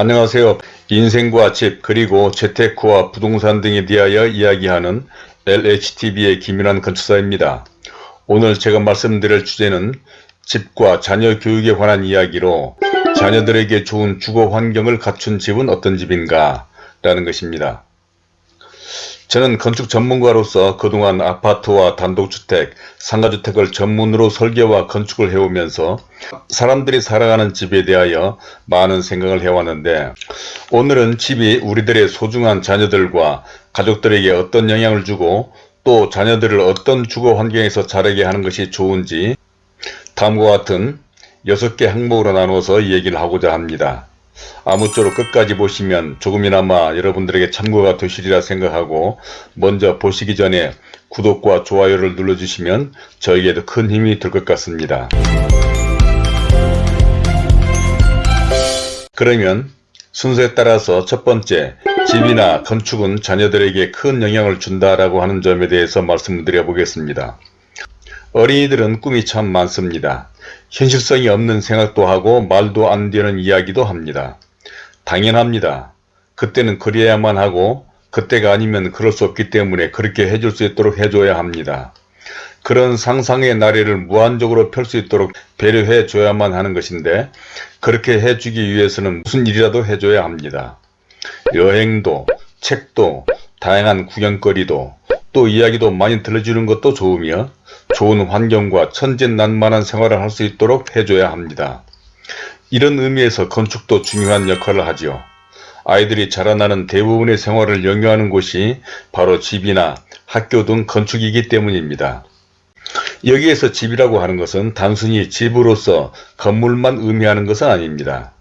안녕하세요. 인생과 집 그리고 재테크와 부동산 등에 대하여 이야기하는 LHTV의 김윤환 건축사입니다. 오늘 제가 말씀드릴 주제는 집과 자녀 교육에 관한 이야기로 자녀들에게 좋은 주거 환경을 갖춘 집은 어떤 집인가 라는 것입니다. 저는 건축 전문가로서 그동안 아파트와 단독주택, 상가주택을 전문으로 설계와 건축을 해오면서 사람들이 살아가는 집에 대하여 많은 생각을 해왔는데 오늘은 집이 우리들의 소중한 자녀들과 가족들에게 어떤 영향을 주고 또 자녀들을 어떤 주거 환경에서 자라게 하는 것이 좋은지 다음과 같은 6개 항목으로 나누어서 얘기를 하고자 합니다. 아무쪼록 끝까지 보시면 조금이나마 여러분들에게 참고가 되시리라 생각하고 먼저 보시기 전에 구독과 좋아요를 눌러주시면 저에게도 큰 힘이 될 것 같습니다. 그러면 순서에 따라서 첫 번째 집이나 건축은 자녀들에게 큰 영향을 준다라고 하는 점에 대해서 말씀을 드려 보겠습니다. 어린이들은 꿈이 참 많습니다. 현실성이 없는 생각도 하고 말도 안 되는 이야기도 합니다. 당연합니다. 그때는 그래야만 하고 그때가 아니면 그럴 수 없기 때문에 그렇게 해줄 수 있도록 해줘야 합니다. 그런 상상의 나래를 무한적으로 펼 수 있도록 배려해 줘야만 하는 것인데 그렇게 해주기 위해서는 무슨 일이라도 해줘야 합니다. 여행도 책도 다양한 구경거리도 또 이야기도 많이 들려주는 것도 좋으며 좋은 환경과 천진난만한 생활을 할 수 있도록 해줘야 합니다. 이런 의미에서 건축도 중요한 역할을 하지요. 아이들이 자라나는 대부분의 생활을 영위하는 곳이 바로 집이나 학교 등 건축이기 때문입니다. 여기에서 집이라고 하는 것은 단순히 집으로서 건물만 의미하는 것은 아닙니다.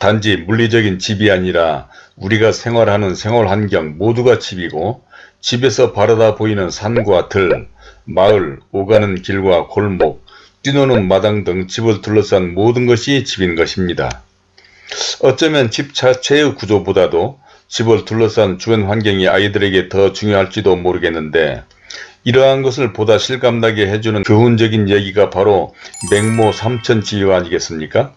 단지 물리적인 집이 아니라 우리가 생활하는 생활환경 모두가 집이고 집에서 바라다 보이는 산과 들, 마을, 오가는 길과 골목, 뛰노는 마당 등 집을 둘러싼 모든 것이 집인 것입니다. 어쩌면 집 자체의 구조보다도 집을 둘러싼 주변 환경이 아이들에게 더 중요할지도 모르겠는데 이러한 것을 보다 실감나게 해주는 교훈적인 얘기가 바로 맹모 삼천지유 아니겠습니까?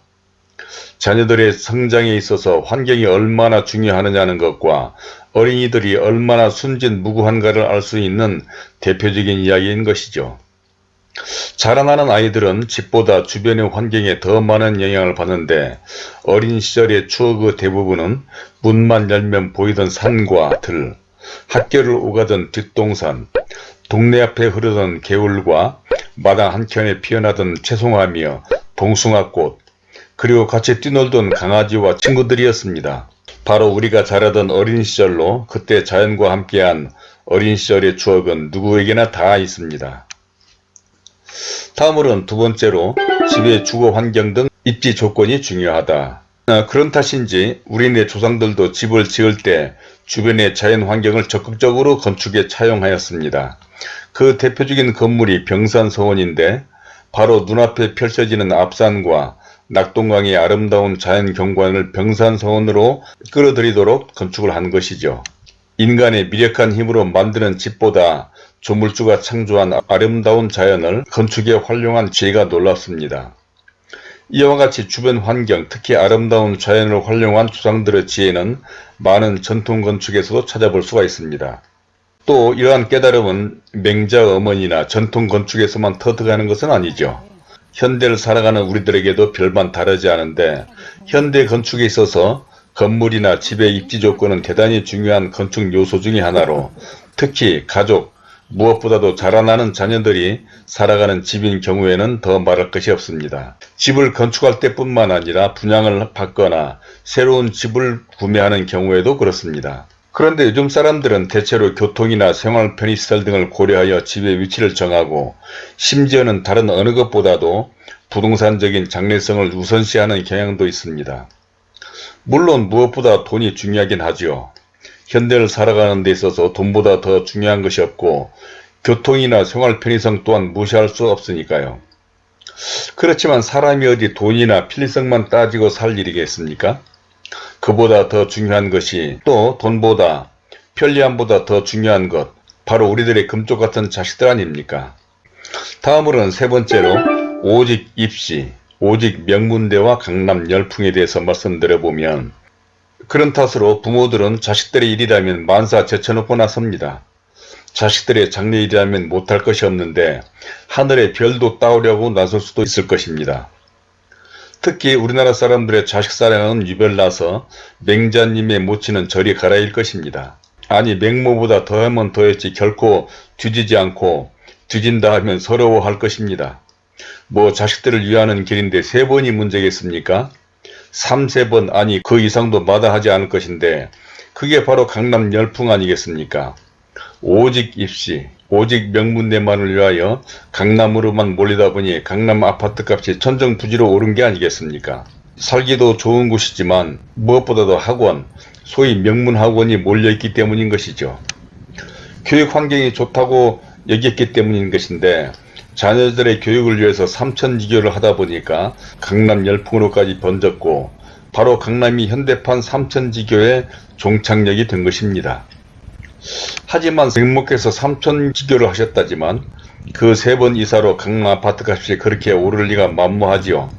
자녀들의 성장에 있어서 환경이 얼마나 중요하느냐는 것과 어린이들이 얼마나 순진무구한가를 알 수 있는 대표적인 이야기인 것이죠. 자라나는 아이들은 집보다 주변의 환경에 더 많은 영향을 받는데 어린 시절의 추억의 대부분은 문만 열면 보이던 산과 들, 학교를 오가던 뒷동산, 동네 앞에 흐르던 개울과 마당 한켠에 피어나던 채송화며 봉숭아꽃, 그리고 같이 뛰놀던 강아지와 친구들이었습니다. 바로 우리가 자라던 어린 시절로 그때 자연과 함께한 어린 시절의 추억은 누구에게나 다 있습니다. 다음으로는 두 번째로 집의 주거 환경 등 입지 조건이 중요하다. 아, 그런 탓인지 우리네 조상들도 집을 지을 때 주변의 자연 환경을 적극적으로 건축에 차용하였습니다. 그 대표적인 건물이 병산서원인데 바로 눈앞에 펼쳐지는 앞산과 낙동강의 아름다운 자연 경관을 병산서원으로 끌어들이도록 건축을 한 것이죠. 인간의 미력한 힘으로 만드는 집보다 조물주가 창조한 아름다운 자연을 건축에 활용한 지혜가 놀랍습니다. 이와 같이 주변 환경, 특히 아름다운 자연을 활용한 조상들의 지혜는 많은 전통 건축에서도 찾아볼 수가 있습니다. 또 이러한 깨달음은 맹자 어머니나 전통 건축에서만 터득하는 것은 아니죠. 현대를 살아가는 우리들에게도 별반 다르지 않은데 현대 건축에 있어서 건물이나 집의 입지 조건은 대단히 중요한 건축 요소 중의 하나로 특히 가족, 무엇보다도 자라나는 자녀들이 살아가는 집인 경우에는 더 말할 것이 없습니다. 집을 건축할 때뿐만 아니라 분양을 받거나 새로운 집을 구매하는 경우에도 그렇습니다. 그런데 요즘 사람들은 대체로 교통이나 생활 편의시설 등을 고려하여 집의 위치를 정하고 심지어는 다른 어느 것보다도 부동산적인 장래성을 우선시하는 경향도 있습니다. 물론 무엇보다 돈이 중요하긴 하지요. 현대를 살아가는 데 있어서 돈보다 더 중요한 것이 없고 교통이나 생활 편의성 또한 무시할 수 없으니까요. 그렇지만 사람이 어디 돈이나 편리성만 따지고 살 일이겠습니까? 그보다 더 중요한 것이 또 돈보다 편리함보다 더 중요한 것 바로 우리들의 금쪽 같은 자식들 아닙니까? 다음으로는 세 번째로 오직 입시, 오직 명문대와 강남 열풍에 대해서 말씀드려보면 그런 탓으로 부모들은 자식들의 일이라면 만사 제쳐놓고 나섭니다. 자식들의 장래일이라면 못할 것이 없는데 하늘의 별도 따오려고 나설 수도 있을 것입니다. 특히 우리나라 사람들의 자식 사랑은 유별나서 맹자님의 모치는 저리 가라일 것입니다. 아니 맹모보다 더하면 더했지 결코 뒤지지 않고 뒤진다 하면 서러워할 것입니다. 뭐 자식들을 위하는 길인데 세 번이 문제겠습니까? 3, 세번 아니 그 이상도 마다하지 않을 것인데 그게 바로 강남 열풍 아니겠습니까? 오직 입시, 오직 명문대만을 위하여 강남으로만 몰리다 보니 강남 아파트 값이 천정부지로 오른 게 아니겠습니까? 살기도 좋은 곳이지만 무엇보다도 학원, 소위 명문학원이 몰려있기 때문인 것이죠. 교육 환경이 좋다고 여겼기 때문인 것인데 자녀들의 교육을 위해서 삼천지교를 하다 보니까 강남 열풍으로까지 번졌고 바로 강남이 현대판 삼천지교의 종착역이 된 것입니다. 하지만 맹목께서 삼천지교를 하셨다지만 그 세 번 이사로 강남 아파트값이 그렇게 오를 리가 만무하지요.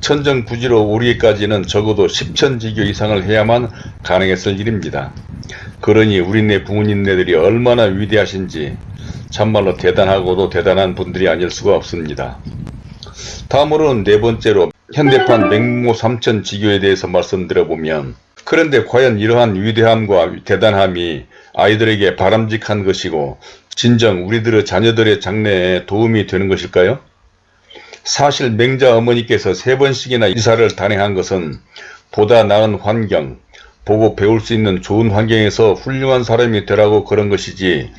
천정부지로 오르기까지는 적어도 10천지교 이상을 해야만 가능했을 일입니다. 그러니 우리네 부모님네들이 얼마나 위대하신지 참말로 대단하고도 대단한 분들이 아닐 수가 없습니다. 다음으로는 네 번째로 현대판 맹모 삼천 지교에 대해서 말씀드려보면 그런데 과연 이러한 위대함과 대단함이 아이들에게 바람직한 것이고 진정 우리들의 자녀들의 장래에 도움이 되는 것일까요? 사실 맹자 어머니께서 세 번씩이나 이사를 단행한 것은 보다 나은 환경, 보고 배울 수 있는 좋은 환경에서 훌륭한 사람이 되라고 그런 것이지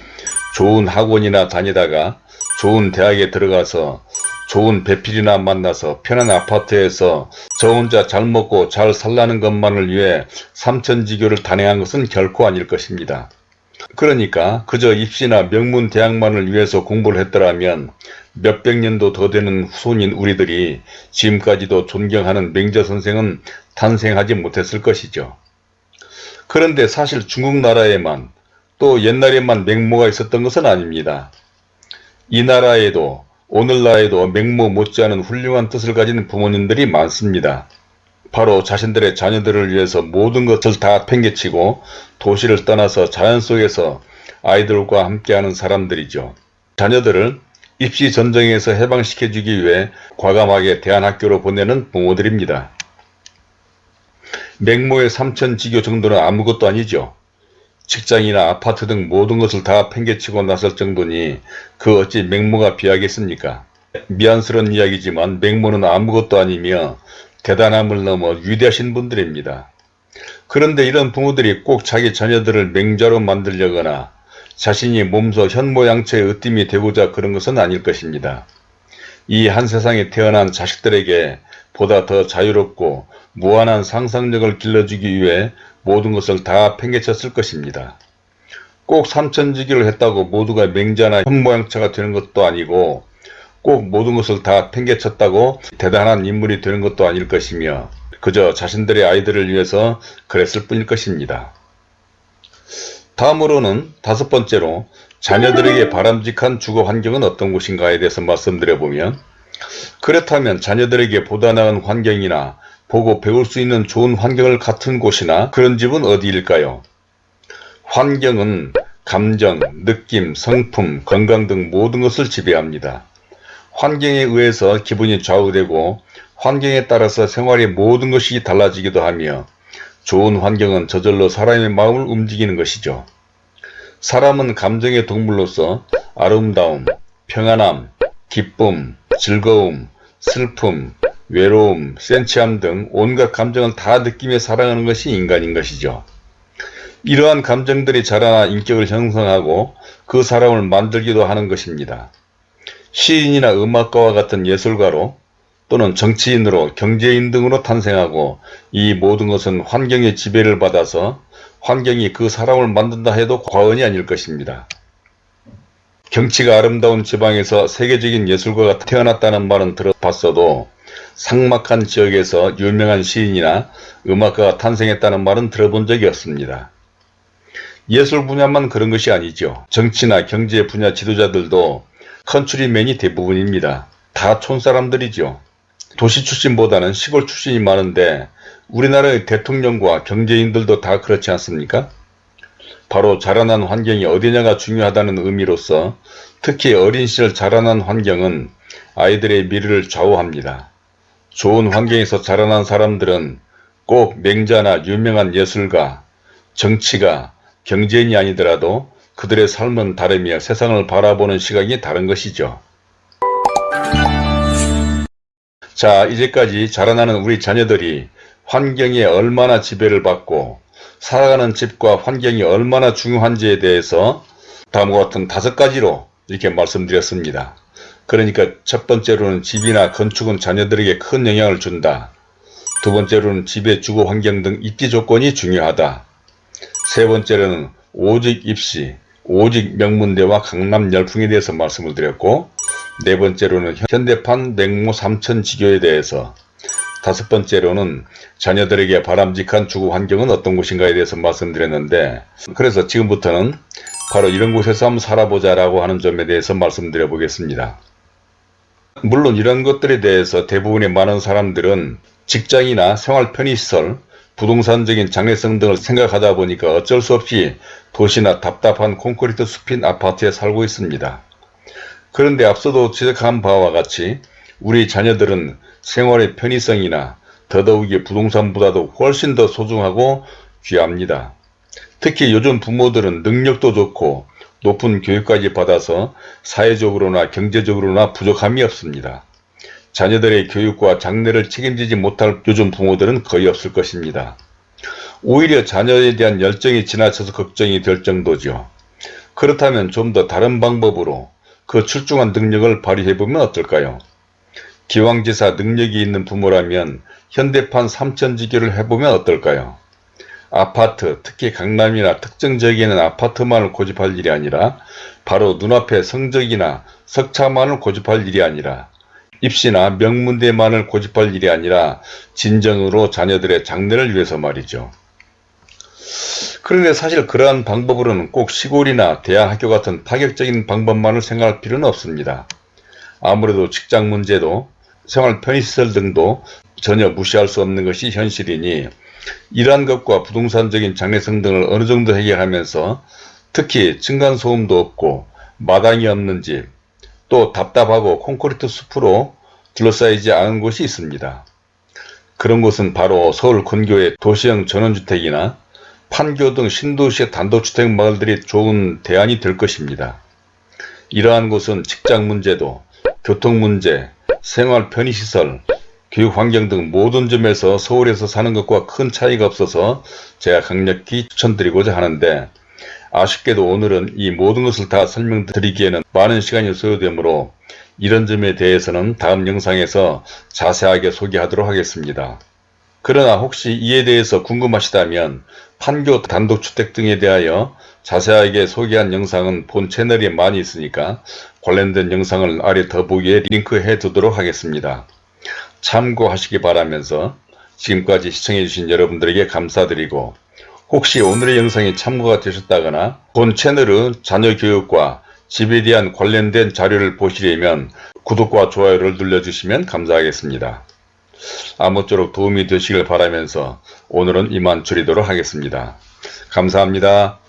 좋은 학원이나 다니다가 좋은 대학에 들어가서 좋은 배필이나 만나서 편한 아파트에서 저 혼자 잘 먹고 잘 살라는 것만을 위해 삼천지교를 단행한 것은 결코 아닐 것입니다. 그러니까 그저 입시나 명문 대학만을 위해서 공부를 했더라면 몇백 년도 더 되는 후손인 우리들이 지금까지도 존경하는 맹자 선생은 탄생하지 못했을 것이죠. 그런데 사실 중국 나라에만 또 옛날에만 맹모가 있었던 것은 아닙니다. 이 나라에도 오늘날에도 맹모 못지않은 훌륭한 뜻을 가진 부모님들이 많습니다. 바로 자신들의 자녀들을 위해서 모든 것을 다 팽개치고 도시를 떠나서 자연 속에서 아이들과 함께하는 사람들이죠. 자녀들을 입시 전쟁에서 해방시켜주기 위해 과감하게 대안학교로 보내는 부모들입니다. 맹모의 삼천지교 정도는 아무것도 아니죠. 직장이나 아파트 등 모든 것을 다 팽개치고 나설 정도니 그 어찌 맹모가 비하겠습니까? 미안스러운 이야기지만 맹모는 아무것도 아니며 대단함을 넘어 위대하신 분들입니다. 그런데 이런 부모들이 꼭 자기 자녀들을 맹자로 만들려거나 자신이 몸소 현모양처의 으뜸이 되고자 그런 것은 아닐 것입니다. 이 한 세상에 태어난 자식들에게 보다 더 자유롭고 무한한 상상력을 길러주기 위해 모든 것을 다 팽개쳤을 것입니다. 꼭 삼천지기를 했다고 모두가 맹자나 현모양처가 되는 것도 아니고 꼭 모든 것을 다 팽개쳤다고 대단한 인물이 되는 것도 아닐 것이며 그저 자신들의 아이들을 위해서 그랬을 뿐일 것입니다. 다음으로는 다섯 번째로 자녀들에게 바람직한 주거 환경은 어떤 곳인가에 대해서 말씀드려보면 그렇다면 자녀들에게 보다 나은 환경이나 보고 배울 수 있는 좋은 환경을 갖춘 곳이나 그런 집은 어디일까요? 환경은 감정, 느낌, 성품, 건강 등 모든 것을 지배합니다. 환경에 의해서 기분이 좌우되고 환경에 따라서 생활의 모든 것이 달라지기도 하며 좋은 환경은 저절로 사람의 마음을 움직이는 것이죠. 사람은 감정의 동물로서 아름다움, 평안함, 기쁨, 즐거움, 슬픔, 외로움, 센치함 등 온갖 감정을 다 느끼며 살아가는 것이 인간인 것이죠. 이러한 감정들이 자라나 인격을 형성하고 그 사람을 만들기도 하는 것입니다. 시인이나 음악가와 같은 예술가로 또는 정치인으로 경제인 등으로 탄생하고 이 모든 것은 환경의 지배를 받아서 환경이 그 사람을 만든다 해도 과언이 아닐 것입니다. 경치가 아름다운 지방에서 세계적인 예술가가 태어났다는 말은 들어봤어도 상막한 지역에서 유명한 시인이나 음악가가 탄생했다는 말은 들어본 적이 없습니다. 예술 분야만 그런 것이 아니죠. 정치나 경제 분야 지도자들도 컨츄리맨이 대부분입니다. 다 촌사람들이죠. 도시 출신보다는 시골 출신이 많은데 우리나라의 대통령과 경제인들도 다 그렇지 않습니까? 바로 자라난 환경이 어디냐가 중요하다는 의미로서 특히 어린 시절 자라난 환경은 아이들의 미래를 좌우합니다. 좋은 환경에서 자라난 사람들은 꼭 맹자나 유명한 예술가, 정치가, 경제인이 아니더라도 그들의 삶은 다르며 세상을 바라보는 시각이 다른 것이죠. 자 이제까지 자라나는 우리 자녀들이 환경에 얼마나 지배를 받고 살아가는 집과 환경이 얼마나 중요한지에 대해서 다음과 같은 다섯 가지로 이렇게 말씀드렸습니다. 그러니까 첫 번째로는 집이나 건축은 자녀들에게 큰 영향을 준다. 두 번째로는 집의 주거 환경 등 입지 조건이 중요하다. 세 번째로는 오직 입시, 오직 명문대와 강남 열풍에 대해서 말씀을 드렸고 네 번째로는 현대판 냉모 삼천 지교에 대해서 다섯 번째로는 자녀들에게 바람직한 주거 환경은 어떤 곳인가에 대해서 말씀드렸는데 그래서 지금부터는 바로 이런 곳에서 한번 살아보자 라고 하는 점에 대해서 말씀드려 보겠습니다. 물론 이런 것들에 대해서 대부분의 많은 사람들은 직장이나 생활 편의시설, 부동산적인 장래성 등을 생각하다 보니까 어쩔 수 없이 도시나 답답한 콘크리트 숲인 아파트에 살고 있습니다. 그런데 앞서도 지적한 바와 같이 우리 자녀들은 생활의 편의성이나 더더욱이 부동산보다도 훨씬 더 소중하고 귀합니다. 특히 요즘 부모들은 능력도 좋고 높은 교육까지 받아서 사회적으로나 경제적으로나 부족함이 없습니다. 자녀들의 교육과 장래를 책임지지 못할 요즘 부모들은 거의 없을 것입니다. 오히려 자녀에 대한 열정이 지나쳐서 걱정이 될 정도죠. 그렇다면 좀 더 다른 방법으로 그 출중한 능력을 발휘해보면 어떨까요? 기왕지사 능력이 있는 부모라면 현대판 삼천지교를 해보면 어떨까요? 아파트, 특히 강남이나 특정 지역에는 아파트만을 고집할 일이 아니라 바로 눈앞에 성적이나 석차만을 고집할 일이 아니라 입시나 명문대만을 고집할 일이 아니라 진정으로 자녀들의 장래를 위해서 말이죠. 그런데 사실 그러한 방법으로는 꼭 시골이나 대학학교 같은 파격적인 방법만을 생각할 필요는 없습니다. 아무래도 직장 문제도 생활 편의시설 등도 전혀 무시할 수 없는 것이 현실이니 이러한 것과 부동산적인 장래성 등을 어느 정도 해결하면서 특히 층간소음도 없고 마당이 없는 집, 또 답답하고 콘크리트 숲으로 둘러싸이지 않은 곳이 있습니다. 그런 곳은 바로 서울 근교의 도시형 전원주택이나 판교 등 신도시의 단독주택 마을들이 좋은 대안이 될 것입니다. 이러한 곳은 직장 문제도, 교통 문제, 생활 편의시설, 교육 환경 등 모든 점에서 서울에서 사는 것과 큰 차이가 없어서 제가 강력히 추천드리고자 하는데 아쉽게도 오늘은 이 모든 것을 다 설명드리기에는 많은 시간이 소요되므로 이런 점에 대해서는 다음 영상에서 자세하게 소개하도록 하겠습니다. 그러나 혹시 이에 대해서 궁금하시다면 판교 단독주택 등에 대하여 자세하게 소개한 영상은 본 채널에 많이 있으니까 관련된 영상을 아래 더보기에 링크해 두도록 하겠습니다. 참고하시기 바라면서 지금까지 시청해주신 여러분들에게 감사드리고 혹시 오늘의 영상이 참고가 되셨다거나 본 채널의 자녀교육과 집에 대한 관련된 자료를 보시려면 구독과 좋아요를 눌러주시면 감사하겠습니다. 아무쪼록 도움이 되시길 바라면서 오늘은 이만 줄이도록 하겠습니다. 감사합니다.